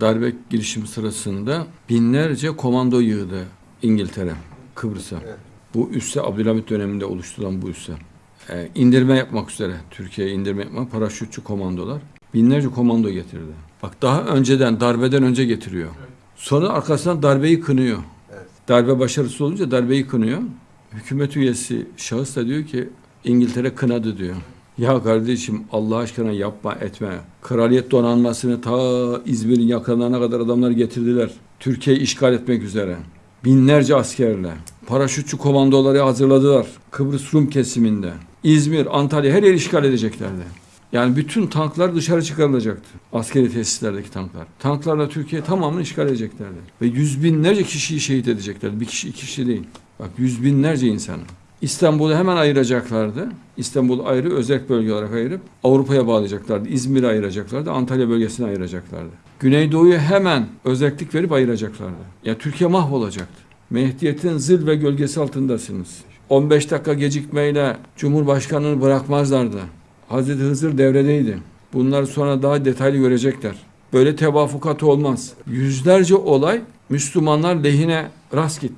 Darbe girişimi sırasında binlerce komando yığdı İngiltere, Kıbrıs'a. Evet. Bu üsse Abdülhamit döneminde oluşturulan bu üsse. Ee, indirme yapmak üzere Türkiye'ye indirme yapmak paraşütçü komandolar binlerce komando getirdi. Bak daha önceden darbeden önce getiriyor. Sonra arkasından darbeyi kınıyor. Evet. Darbe başarısız olunca darbeyi kınıyor. Hükümet üyesi şahıs da diyor ki İngiltere kınadı diyor. Ya kardeşim Allah aşkına yapma etme. Kraliyet donanmasını ta İzmir'in yakınlarına kadar adamlar getirdiler. Türkiye'yi işgal etmek üzere. Binlerce askerle. Paraşütçü komandoları hazırladılar. Kıbrıs Rum kesiminde. İzmir, Antalya her yeri işgal edeceklerdi. Yani bütün tanklar dışarı çıkarılacaktı. Askeri tesislerdeki tanklar. Tanklarla Türkiye tamamını işgal edeceklerdi. Ve yüz binlerce kişiyi şehit edeceklerdi. Bir kişi iki kişi değil. Bak yüz binlerce insanı. İstanbul'u hemen ayıracaklardı. İstanbul ayrı özel bölge olarak ayırıp Avrupa'ya bağlayacaklardı. İzmir'i ayıracaklardı. Antalya bölgesini ayıracaklardı. Güneydoğu'yu hemen özellik verip ayıracaklardı. Ya Türkiye mahvolacaktı. Mehdiyet'in zil ve gölgesi altındasınız. 15 dakika gecikmeyle Cumhurbaşkanı'nı bırakmazlardı. Hazreti Hızır devredeydi. Bunları sonra daha detaylı görecekler. Böyle tevafukat olmaz. Yüzlerce olay Müslümanlar lehine rast gitti.